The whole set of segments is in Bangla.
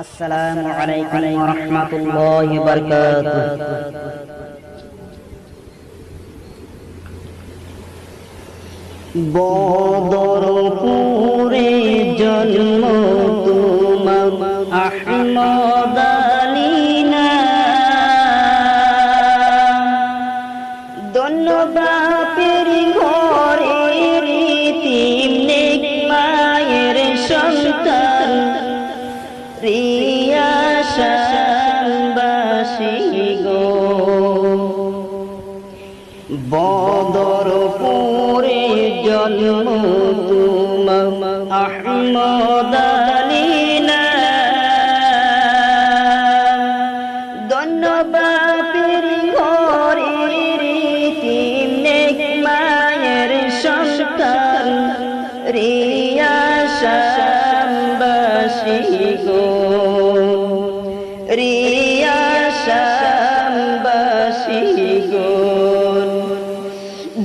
السلام عليكم ورحمة الله وبركاته. بدر বদরপুরে জন্ম তুম আহমদ আলীনা। ধন্যবাপের ঘরে রীতিম নেক মায়ের রিয়াশাবাসী গো। রিয়াশাবাসী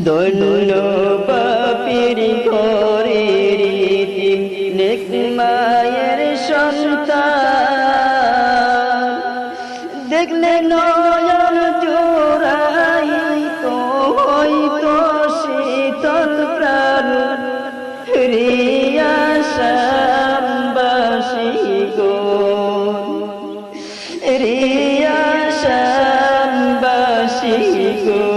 দৈন্য পাপের রীতি নেক মায়ের সন্তান। দেখলে নয়ন জোড়াই তো হইতো শীতল প্রাণ। রিয়াশাবাসী গো। রিয়াশাবাসী গো।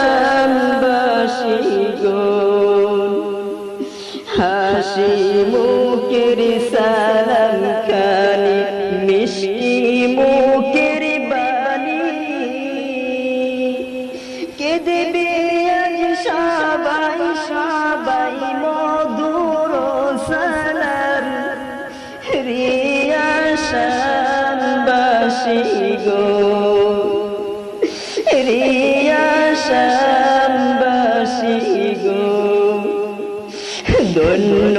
হাসি মুখের সালাম খানি, মিষ্টি মুখের বাণী। কে দেবে আজ সবাই সবাই মধুর সালাম রিয়াশাবাসী গো রিয়াশাবাসী ধন্য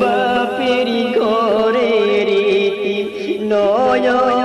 বাপের ঘরে রীতি নয়নের